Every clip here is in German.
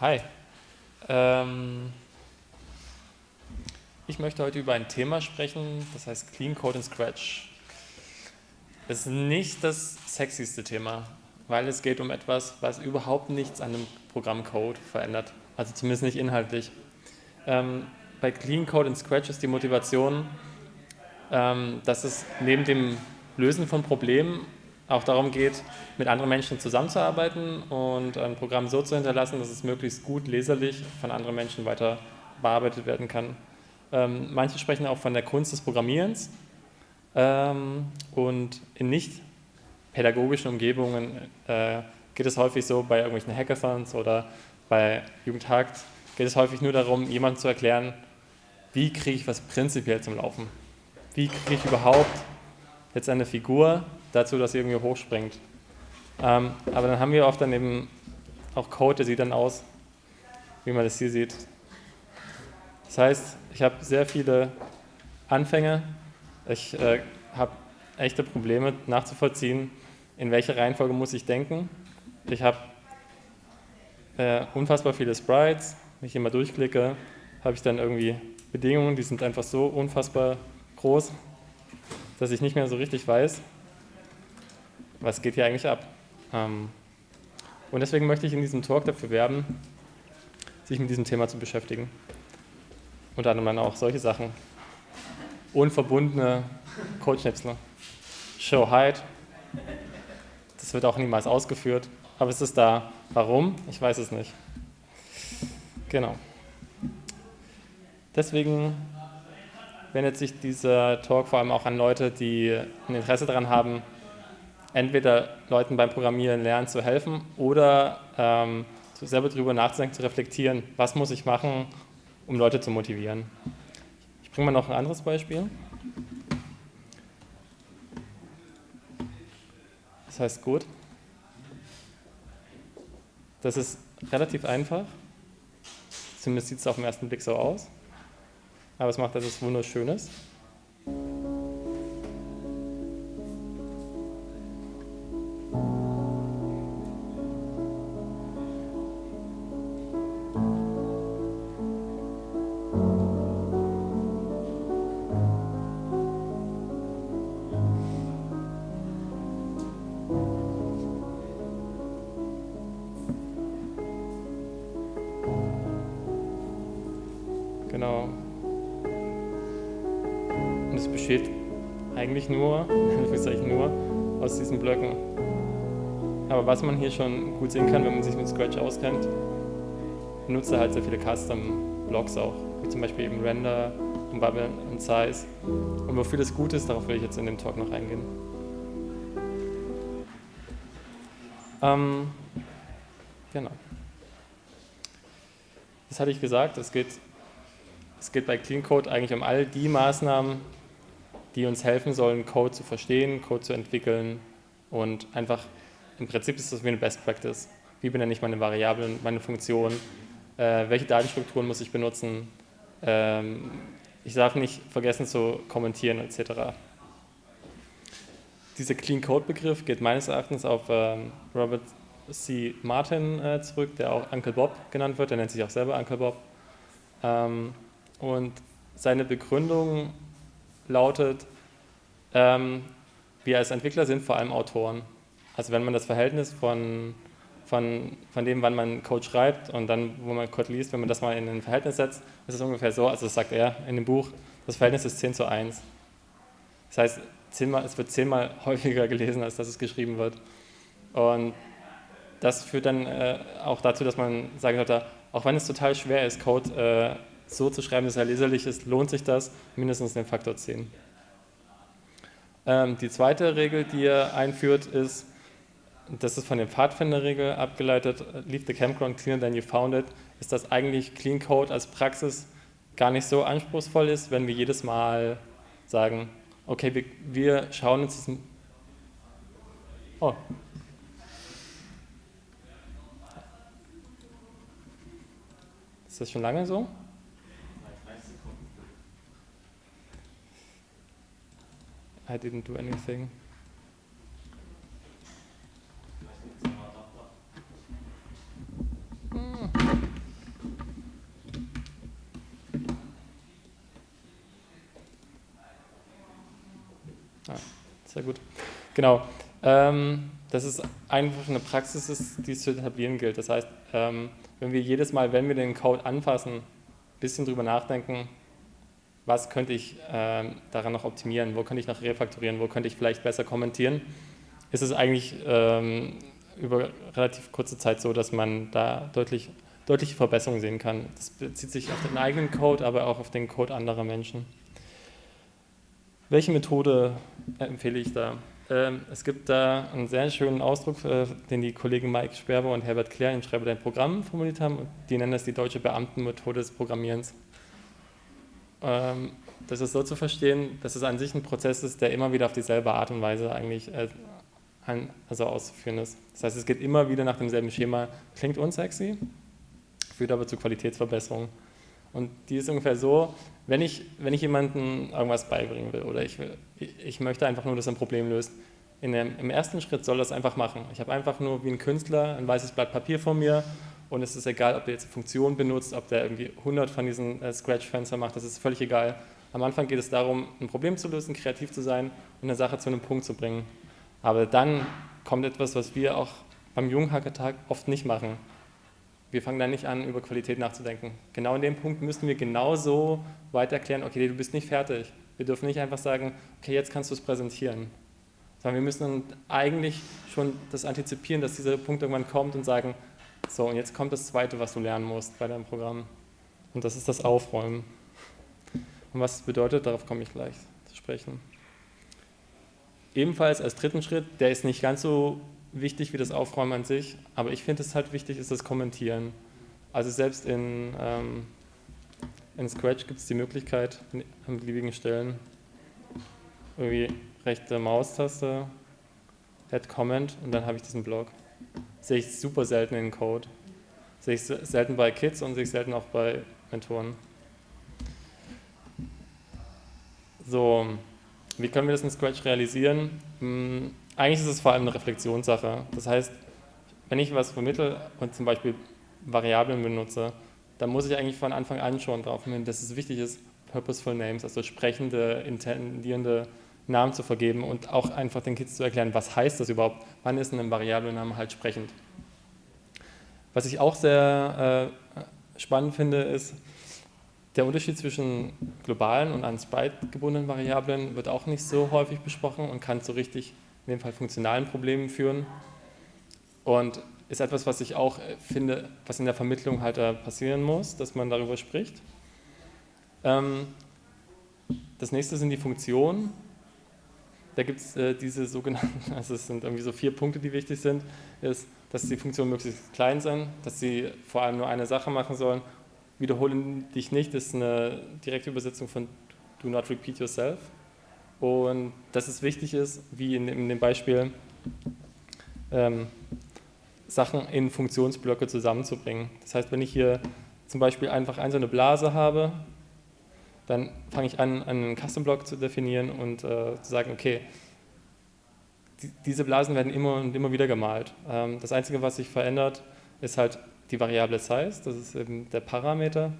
Hi. Ähm, ich möchte heute über ein Thema sprechen, das heißt Clean Code in Scratch. Es ist nicht das sexyste Thema, weil es geht um etwas, was überhaupt nichts an dem Programmcode verändert. Also zumindest nicht inhaltlich. Ähm, bei Clean Code in Scratch ist die Motivation, ähm, dass es neben dem Lösen von Problemen auch darum geht, mit anderen Menschen zusammenzuarbeiten und ein Programm so zu hinterlassen, dass es möglichst gut leserlich von anderen Menschen weiter bearbeitet werden kann. Ähm, manche sprechen auch von der Kunst des Programmierens ähm, und in nicht pädagogischen Umgebungen äh, geht es häufig so, bei irgendwelchen Hackathons oder bei Jugendhakt, geht es häufig nur darum, jemandem zu erklären, wie kriege ich was prinzipiell zum Laufen? Wie kriege ich überhaupt jetzt eine Figur dazu, dass sie irgendwie hochspringt. Ähm, aber dann haben wir oft dann eben auch Code, der sieht dann aus, wie man das hier sieht. Das heißt, ich habe sehr viele Anfänge, ich äh, habe echte Probleme nachzuvollziehen, in welcher Reihenfolge muss ich denken. Ich habe äh, unfassbar viele Sprites, wenn ich hier mal durchklicke, habe ich dann irgendwie Bedingungen, die sind einfach so unfassbar groß, dass ich nicht mehr so richtig weiß, was geht hier eigentlich ab. Ähm, und deswegen möchte ich in diesem Talk dafür werben, sich mit diesem Thema zu beschäftigen. Unter anderem auch solche Sachen. Unverbundene Codeschnipsel. Show Hide. Das wird auch niemals ausgeführt. Aber es ist da. Warum? Ich weiß es nicht. Genau. Deswegen wendet sich dieser Talk vor allem auch an Leute, die ein Interesse daran haben, entweder Leuten beim Programmieren lernen zu helfen oder ähm, selber darüber nachzudenken, zu reflektieren, was muss ich machen, um Leute zu motivieren. Ich bringe mal noch ein anderes Beispiel. Das heißt gut. Das ist relativ einfach. Zumindest sieht es auf den ersten Blick so aus aber es macht etwas Wunderschönes. Genau. Und es besteht eigentlich nur, nur, aus diesen Blöcken. Aber was man hier schon gut sehen kann, wenn man sich mit Scratch auskennt, benutzt er halt sehr viele Custom-Blocks auch, wie zum Beispiel eben Render und Bubble und Size. Und wofür das gut ist, darauf will ich jetzt in dem Talk noch eingehen. Ähm, genau. Das hatte ich gesagt, es geht, es geht bei Clean Code eigentlich um all die Maßnahmen, die uns helfen sollen, Code zu verstehen, Code zu entwickeln und einfach, im Prinzip ist das wie eine Best Practice. Wie benenne ich meine Variablen, meine Funktionen, äh, welche Datenstrukturen muss ich benutzen, ähm, ich darf nicht vergessen zu kommentieren etc. Dieser Clean Code Begriff geht meines Erachtens auf ähm, Robert C. Martin äh, zurück, der auch Uncle Bob genannt wird, der nennt sich auch selber Uncle Bob. Ähm, und seine Begründung lautet, ähm, wir als Entwickler sind vor allem Autoren. Also wenn man das Verhältnis von, von, von dem, wann man Code schreibt und dann, wo man Code liest, wenn man das mal in ein Verhältnis setzt, ist es ungefähr so, also das sagt er in dem Buch, das Verhältnis ist 10 zu 1. Das heißt, zehnmal, es wird zehnmal häufiger gelesen, als dass es geschrieben wird. Und das führt dann äh, auch dazu, dass man sagen sollte, auch wenn es total schwer ist, Code äh, so zu schreiben, dass er leserlich ist, lohnt sich das mindestens den Faktor 10. Ähm, die zweite Regel, die er einführt, ist, das ist von der Pfadfinderregel abgeleitet, leave the campground cleaner than you found it, ist, dass eigentlich Clean Code als Praxis gar nicht so anspruchsvoll ist, wenn wir jedes Mal sagen, okay, wir, wir schauen uns das... Oh. Ist das schon lange so? I didn't do anything. Ah, ah sehr gut. Genau. Ähm, dass es einfach eine Praxis die es zu etablieren gilt. Das heißt, ähm, wenn wir jedes Mal, wenn wir den Code anfassen, ein bisschen drüber nachdenken, was könnte ich ähm, daran noch optimieren, wo könnte ich noch refaktorieren, wo könnte ich vielleicht besser kommentieren, ist es eigentlich ähm, über relativ kurze Zeit so, dass man da deutlich, deutliche Verbesserungen sehen kann. Das bezieht sich auf den eigenen Code, aber auch auf den Code anderer Menschen. Welche Methode empfehle ich da? Ähm, es gibt da einen sehr schönen Ausdruck, äh, den die Kollegen Mike Sperber und Herbert Claire in Schreiber dein Programm formuliert haben. Die nennen das die deutsche Beamtenmethode des Programmierens. Ähm, das ist so zu verstehen, dass es an sich ein Prozess ist, der immer wieder auf dieselbe Art und Weise eigentlich äh, also auszuführen ist. Das heißt, es geht immer wieder nach demselben Schema, klingt unsexy, führt aber zu Qualitätsverbesserungen. Und die ist ungefähr so, wenn ich, wenn ich jemandem irgendwas beibringen will oder ich, will, ich möchte einfach nur, dass er ein Problem löst, dem, im ersten Schritt soll das einfach machen. Ich habe einfach nur wie ein Künstler ein weißes Blatt Papier vor mir und es ist egal, ob der jetzt eine Funktion benutzt, ob der irgendwie 100 von diesen äh, Scratch-Fenstern macht, das ist völlig egal. Am Anfang geht es darum, ein Problem zu lösen, kreativ zu sein und eine Sache zu einem Punkt zu bringen. Aber dann kommt etwas, was wir auch beim Junghackertag oft nicht machen. Wir fangen dann nicht an, über Qualität nachzudenken. Genau in dem Punkt müssen wir genauso weiter erklären, okay, du bist nicht fertig. Wir dürfen nicht einfach sagen, okay, jetzt kannst du es präsentieren. Sondern wir müssen eigentlich schon das antizipieren, dass dieser Punkt irgendwann kommt und sagen, so, und jetzt kommt das Zweite, was du lernen musst bei deinem Programm. Und das ist das Aufräumen. Und was das bedeutet, darauf komme ich gleich zu sprechen. Ebenfalls als dritten Schritt, der ist nicht ganz so wichtig wie das Aufräumen an sich, aber ich finde es halt wichtig, ist das Kommentieren. Also selbst in, ähm, in Scratch gibt es die Möglichkeit, an beliebigen Stellen irgendwie rechte Maustaste, Add Comment und dann habe ich diesen Block. Sehe ich super selten in Code. Sehe ich selten bei Kids und sehe ich selten auch bei Mentoren. So, wie können wir das in Scratch realisieren? Hm, eigentlich ist es vor allem eine Reflexionssache. Das heißt, wenn ich was vermittle und zum Beispiel Variablen benutze, dann muss ich eigentlich von Anfang an schon darauf hin, dass es wichtig ist, Purposeful Names, also sprechende, intendierende Namen zu vergeben und auch einfach den Kids zu erklären, was heißt das überhaupt, wann ist ein Variablename halt sprechend. Was ich auch sehr äh, spannend finde, ist, der Unterschied zwischen globalen und an Sprite gebundenen Variablen wird auch nicht so häufig besprochen und kann zu richtig, in dem Fall funktionalen Problemen führen. Und ist etwas, was ich auch äh, finde, was in der Vermittlung halt äh, passieren muss, dass man darüber spricht. Ähm, das nächste sind die Funktionen. Da gibt es äh, diese sogenannten, also es sind irgendwie so vier Punkte, die wichtig sind, ist, dass die Funktionen möglichst klein sind, dass sie vor allem nur eine Sache machen sollen wiederhole dich nicht ist eine direkte Übersetzung von do not repeat yourself. Und dass es wichtig ist, wie in, in dem Beispiel, ähm, Sachen in Funktionsblöcke zusammenzubringen. Das heißt, wenn ich hier zum Beispiel einfach eine eine Blase habe, dann fange ich an, einen Custom-Block zu definieren und äh, zu sagen, okay, die, diese Blasen werden immer und immer wieder gemalt. Ähm, das Einzige, was sich verändert, ist halt die Variable Size, das ist eben der Parameter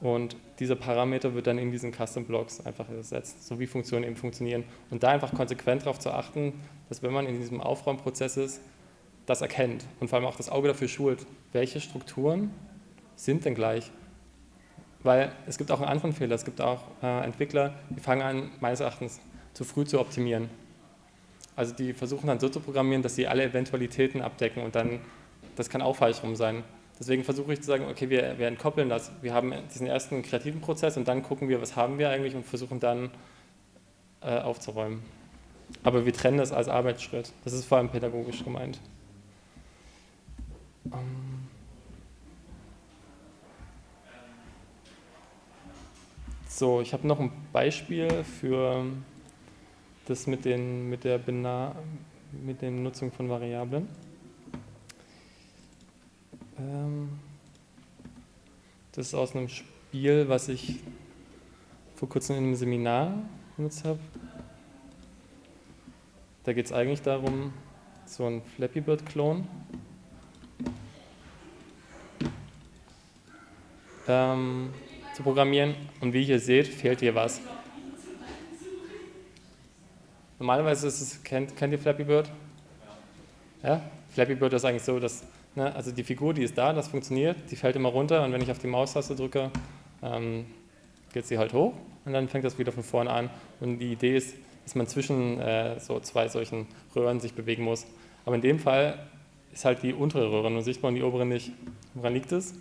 und dieser Parameter wird dann in diesen Custom Blocks einfach ersetzt, so wie Funktionen eben funktionieren. Und da einfach konsequent darauf zu achten, dass wenn man in diesem Aufräumprozess ist, das erkennt und vor allem auch das Auge dafür schult, welche Strukturen sind denn gleich. Weil es gibt auch einen anderen Fehler, es gibt auch äh, Entwickler, die fangen an, meines Erachtens zu früh zu optimieren. Also die versuchen dann so zu programmieren, dass sie alle Eventualitäten abdecken und dann, das kann auch falsch rum sein. Deswegen versuche ich zu sagen, okay, wir, wir entkoppeln das. Wir haben diesen ersten kreativen Prozess und dann gucken wir, was haben wir eigentlich und versuchen dann äh, aufzuräumen. Aber wir trennen das als Arbeitsschritt. Das ist vor allem pädagogisch gemeint. Ähm so, ich habe noch ein Beispiel für das mit, den, mit, der, Bena mit der Nutzung von Variablen. Ähm, das ist aus einem Spiel, was ich vor kurzem in einem Seminar benutzt habe. Da geht es eigentlich darum, so ein Flappy Bird-Klon. Ähm, zu programmieren und wie ihr seht, fehlt hier was. normalerweise ist es, kennt, kennt ihr Flappy Bird? Ja? Flappy Bird ist eigentlich so, dass, ne, also die Figur, die ist da, das funktioniert, die fällt immer runter und wenn ich auf die Maustaste drücke, ähm, geht sie halt hoch und dann fängt das wieder von vorne an. Und die Idee ist, dass man zwischen äh, so zwei solchen Röhren sich bewegen muss. Aber in dem Fall ist halt die untere Röhre nur sichtbar und die obere nicht. Woran liegt es?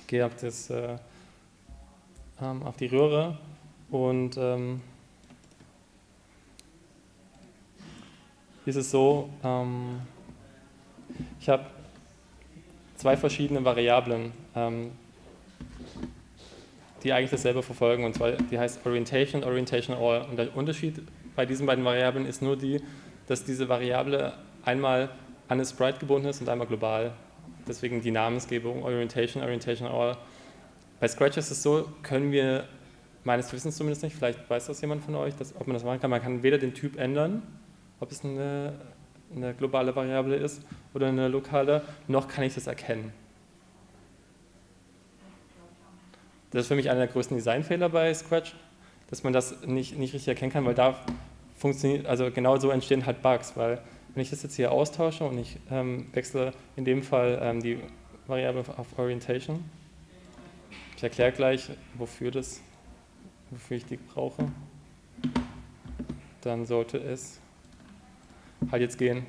Ich gehe auf, das, äh, ähm, auf die Röhre und ähm, ist es so, ähm, ich habe zwei verschiedene Variablen, ähm, die eigentlich dasselbe verfolgen, und zwar die heißt Orientation, Orientation All. Und der Unterschied bei diesen beiden Variablen ist nur die, dass diese Variable einmal an eine Sprite gebunden ist und einmal global. Deswegen die Namensgebung Orientation, Orientation All. Bei Scratch ist es so, können wir, meines Wissens zumindest nicht, vielleicht weiß das jemand von euch, dass, ob man das machen kann, man kann weder den Typ ändern, ob es eine, eine globale Variable ist oder eine lokale, noch kann ich das erkennen. Das ist für mich einer der größten Designfehler bei Scratch, dass man das nicht, nicht richtig erkennen kann, weil da funktioniert, also genau so entstehen halt Bugs, weil wenn ich das jetzt hier austausche und ich ähm, wechsle in dem Fall ähm, die Variable auf Orientation, ich erkläre gleich, wofür das, wofür ich die brauche, dann sollte es halt jetzt gehen.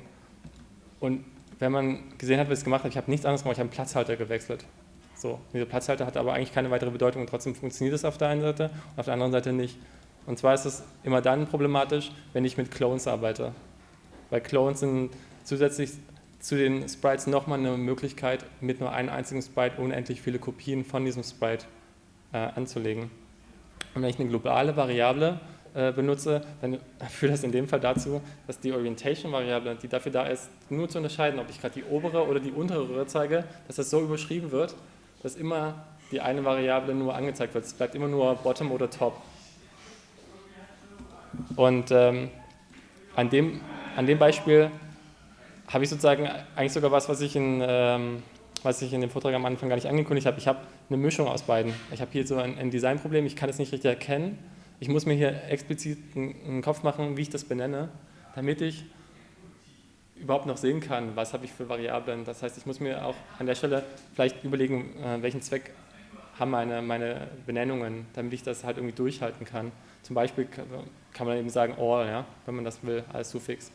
Und wenn man gesehen hat, wie ich es gemacht habe, ich habe nichts anderes gemacht, ich habe einen Platzhalter gewechselt. So, dieser Platzhalter hat aber eigentlich keine weitere Bedeutung und trotzdem funktioniert es auf der einen Seite und auf der anderen Seite nicht. Und zwar ist es immer dann problematisch, wenn ich mit Clones arbeite. Weil Clones sind zusätzlich zu den Sprites nochmal eine Möglichkeit, mit nur einem einzigen Sprite unendlich viele Kopien von diesem Sprite äh, anzulegen. Und wenn ich eine globale Variable äh, benutze, dann führt das in dem Fall dazu, dass die Orientation-Variable, die dafür da ist, nur zu unterscheiden, ob ich gerade die obere oder die untere Röhre zeige, dass das so überschrieben wird, dass immer die eine Variable nur angezeigt wird. Es bleibt immer nur Bottom oder Top. Und ähm, an, dem, an dem Beispiel habe ich sozusagen eigentlich sogar was, was ich in, ähm, was ich in dem Vortrag am Anfang gar nicht angekündigt habe. Ich habe eine Mischung aus beiden. Ich habe hier so ein, ein Designproblem, ich kann es nicht richtig erkennen. Ich muss mir hier explizit einen, Kopf machen, wie ich das benenne, damit ich überhaupt noch sehen kann, was habe ich für Variablen. Das heißt, ich muss mir auch an der Stelle vielleicht überlegen, äh, welchen Zweck haben meine, meine Benennungen, damit ich das halt irgendwie durchhalten kann. Zum Beispiel kann man eben sagen all, ja, wenn man das will, als Suffix.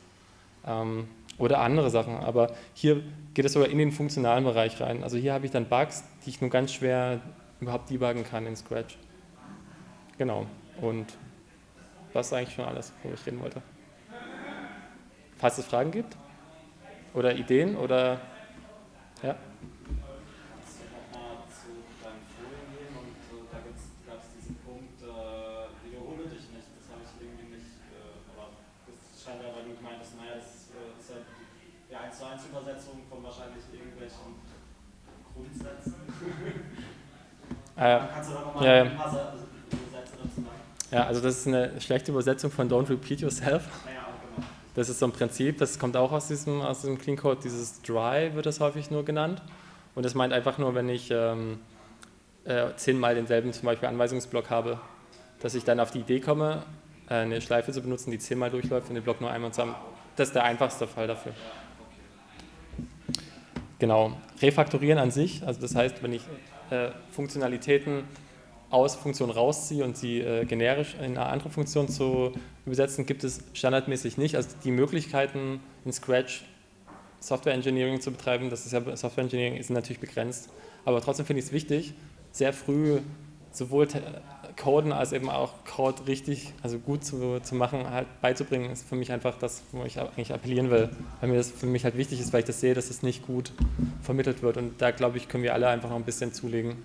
Ähm, oder andere Sachen, aber hier geht es sogar in den funktionalen Bereich rein. Also hier habe ich dann Bugs, die ich nur ganz schwer überhaupt debuggen kann in Scratch. Genau, und das ist eigentlich schon alles, worüber ich reden wollte. Falls es Fragen gibt? Oder Ideen oder ja? Übersetzung von wahrscheinlich irgendwelchen Grundsätzen. Äh, Kannst du da nochmal ja, ein paar Sätze dazu sagen? Ja, also das ist eine schlechte Übersetzung von Don't Repeat Yourself. Das ist so ein Prinzip, das kommt auch aus diesem, aus diesem Clean Code, dieses Dry wird das häufig nur genannt. Und das meint einfach nur, wenn ich ähm, äh, zehnmal denselben zum Beispiel Anweisungsblock habe, dass ich dann auf die Idee komme, äh, eine Schleife zu benutzen, die zehnmal durchläuft und den Block nur einmal zusammen. Das ist der einfachste Fall dafür. Genau. Refaktorieren an sich, also das heißt, wenn ich äh, Funktionalitäten aus Funktion rausziehe und sie äh, generisch in eine andere Funktion zu übersetzen, gibt es standardmäßig nicht. Also die Möglichkeiten in Scratch Software Engineering zu betreiben, das ist ja Software Engineering, ist natürlich begrenzt. Aber trotzdem finde ich es wichtig, sehr früh sowohl Coden als eben auch Code richtig, also gut zu, zu machen, halt beizubringen, ist für mich einfach das, wo ich eigentlich appellieren will. Weil mir das für mich halt wichtig ist, weil ich das sehe, dass es nicht gut vermittelt wird. Und da glaube ich, können wir alle einfach noch ein bisschen zulegen.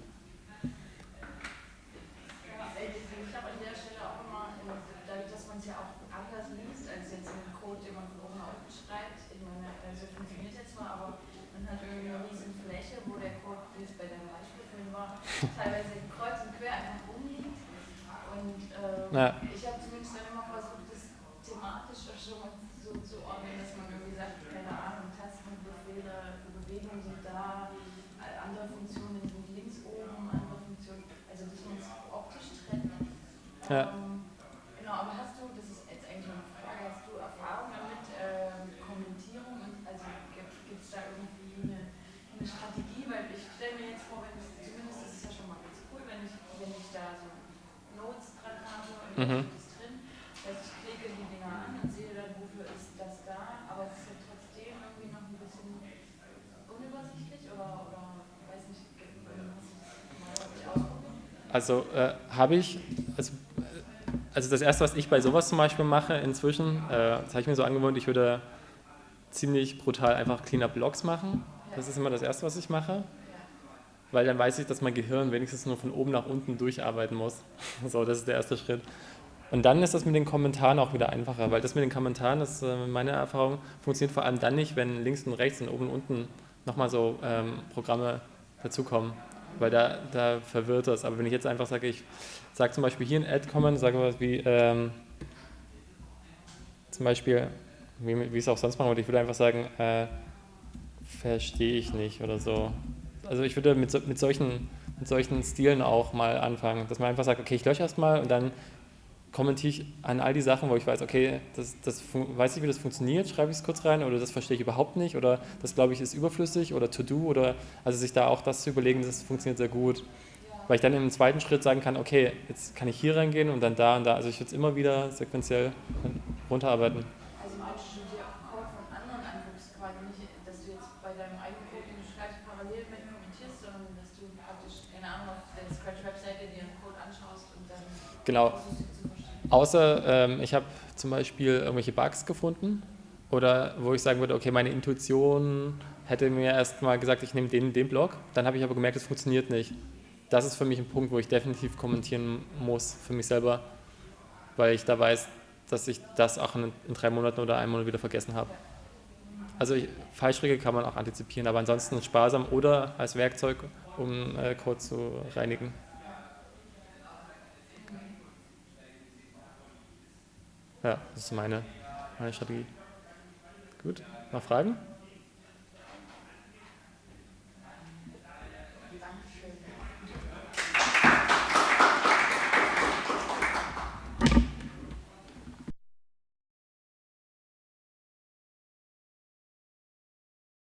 Ja. Ich habe zumindest dann immer versucht, das thematisch schon mal so zu ordnen, dass man irgendwie sagt, keine Ahnung, Tastenbefehle für Bewegungen sind da, andere Funktionen sind links oben, andere Funktionen, also dass man es optisch trennt. Ja. Ähm, genau, aber hast du, das ist jetzt eigentlich eine Frage, mhm. ist drin. Das heißt, ich klicke die Dinger an und sehe dann, wofür ist das da, aber es ist ja trotzdem irgendwie noch ein bisschen unübersichtlich oder, oder weiß nicht, hast du das mal ausprobiert? Also äh, habe ich, also, also das erste, was ich bei sowas zum Beispiel mache inzwischen, äh, das habe ich mir so angewohnt, ich würde ziemlich brutal einfach Cleanup-Logs machen. Das ist immer das Erste, was ich mache. Weil dann weiß ich, dass mein Gehirn wenigstens nur von oben nach unten durcharbeiten muss. So, das ist der erste Schritt. Und dann ist das mit den Kommentaren auch wieder einfacher, weil das mit den Kommentaren, das ist äh, meine Erfahrung, funktioniert vor allem dann nicht, wenn links und rechts und oben und unten nochmal so ähm, Programme dazukommen, weil da, da verwirrt das. Aber wenn ich jetzt einfach sage, ich sage zum Beispiel hier ein Ad-Comment, sage was wie, ähm, zum Beispiel, wie, wie ich es auch sonst machen würde, ich würde einfach sagen, äh, verstehe ich nicht oder so. Also ich würde mit, mit, solchen, mit solchen Stilen auch mal anfangen, dass man einfach sagt, okay, ich lösche erstmal und dann kommentiere ich an all die Sachen, wo ich weiß, okay, das, das weiß ich, wie das funktioniert, schreibe ich es kurz rein oder das verstehe ich überhaupt nicht oder das glaube ich ist überflüssig oder to do oder also sich da auch das zu überlegen, das funktioniert sehr gut. Weil ich dann im zweiten Schritt sagen kann, okay, jetzt kann ich hier reingehen und dann da und da. Also ich würde es immer wieder sequenziell runterarbeiten. Genau. Außer ähm, ich habe zum Beispiel irgendwelche Bugs gefunden oder wo ich sagen würde, okay, meine Intuition hätte mir erst mal gesagt, ich nehme den, den Block, dann habe ich aber gemerkt, es funktioniert nicht. Das ist für mich ein Punkt, wo ich definitiv kommentieren muss für mich selber, weil ich da weiß, dass ich das auch in, in drei Monaten oder einem Monat wieder vergessen habe. Also ich, Fallstricke kann man auch antizipieren, aber ansonsten sparsam oder als Werkzeug, um äh, Code zu reinigen. Ja, das ist meine, meine Strategie. Gut, noch Fragen?